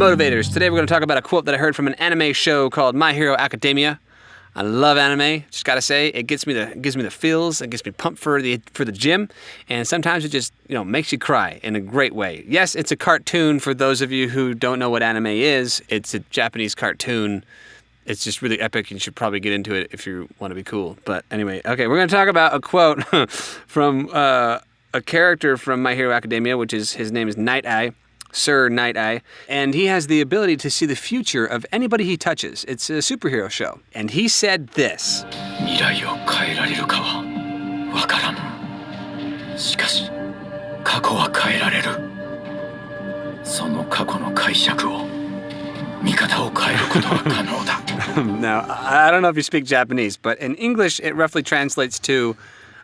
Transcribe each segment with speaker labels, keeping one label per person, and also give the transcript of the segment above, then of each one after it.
Speaker 1: Motivators. Today we're going to talk about a quote that I heard from an anime show called My Hero Academia. I love anime. Just gotta say, it gets me the gives me the feels. It gets me pumped for the for the gym, and sometimes it just you know makes you cry in a great way. Yes, it's a cartoon. For those of you who don't know what anime is, it's a Japanese cartoon. It's just really epic. And you should probably get into it if you want to be cool. But anyway, okay, we're gonna talk about a quote from uh, a character from My Hero Academia, which is his name is Night Eye. Sir Night Eye, and he has the ability to see the future of anybody he touches. It's a superhero show. And he said this
Speaker 2: 未来を変えられるかはわからぬしかし過去は変えられるその過去の解釈を見方を変えることは可能だ
Speaker 1: Now, I don't know if you speak Japanese, but in English it roughly translates to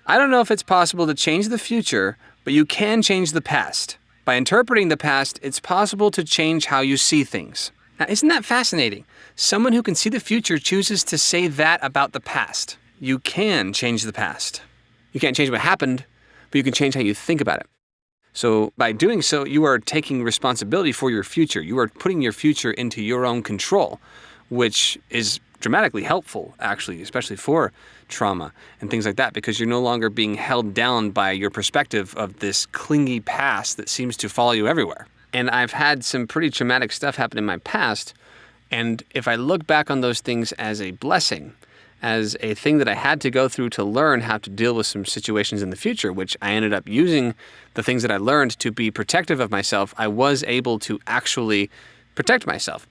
Speaker 1: I don't know if it's possible to change the future, but you can change the past. By interpreting the past, it's possible to change how you see things. Now, isn't that fascinating? Someone who can see the future chooses to say that about the past. You can change the past. You can't change what happened, but you can change how you think about it. So, by doing so, you are taking responsibility for your future. You are putting your future into your own control, which is dramatically helpful, actually, especially for trauma and things like that, because you're no longer being held down by your perspective of this clingy past that seems to follow you everywhere. And I've had some pretty traumatic stuff happen in my past. And if I look back on those things as a blessing, as a thing that I had to go through to learn how to deal with some situations in the future, which I ended up using the things that I learned to be protective of myself, I was able to actually protect myself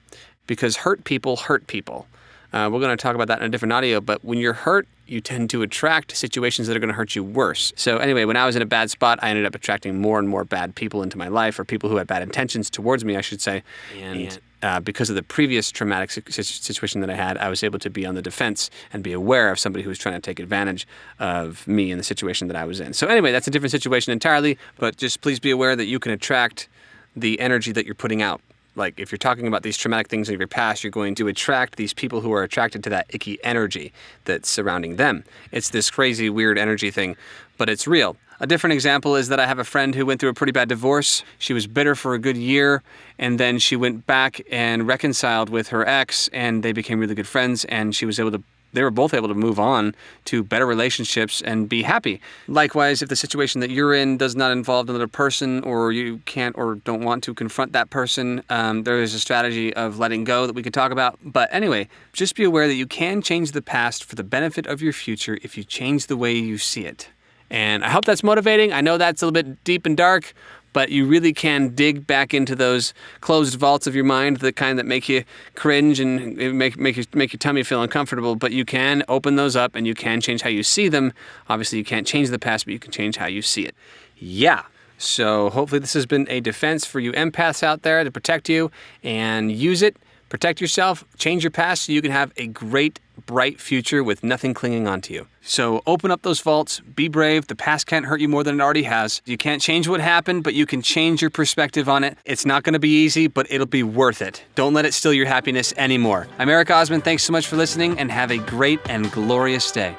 Speaker 1: because hurt people hurt people. Uh, we're going to talk about that in a different audio, but when you're hurt, you tend to attract situations that are going to hurt you worse. So, anyway, when I was in a bad spot, I ended up attracting more and more bad people into my life, or people who had bad intentions towards me, I should say. And uh, because of the previous traumatic situation that I had, I was able to be on the defense and be aware of somebody who was trying to take advantage of me in the situation that I was in. So, anyway, that's a different situation entirely, but just please be aware that you can attract the energy that you're putting out like if you're talking about these traumatic things in your past, you're going to attract these people who are attracted to that icky energy that's surrounding them. It's this crazy, weird energy thing, but it's real. A different example is that I have a friend who went through a pretty bad divorce. She was bitter for a good year, and then she went back and reconciled with her ex, and they became really good friends, and she was able to they were both able to move on to better relationships and be happy. Likewise, if the situation that you're in does not involve another person or you can't or don't want to confront that person, um, there is a strategy of letting go that we could talk about. But anyway, just be aware that you can change the past for the benefit of your future if you change the way you see it. And I hope that's motivating. I know that's a little bit deep and dark, but you really can dig back into those closed vaults of your mind, the kind that make you cringe and make make you, make your tummy feel uncomfortable. But you can open those up, and you can change how you see them. Obviously, you can't change the past, but you can change how you see it. Yeah. So hopefully, this has been a defense for you empaths out there to protect you, and use it Protect yourself, change your past so you can have a great, bright future with nothing clinging onto you. So open up those vaults, be brave. The past can't hurt you more than it already has. You can't change what happened, but you can change your perspective on it. It's not going to be easy, but it'll be worth it. Don't let it steal your happiness anymore. I'm Eric Osman. Thanks so much for listening and have a great and glorious day.